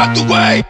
out the way.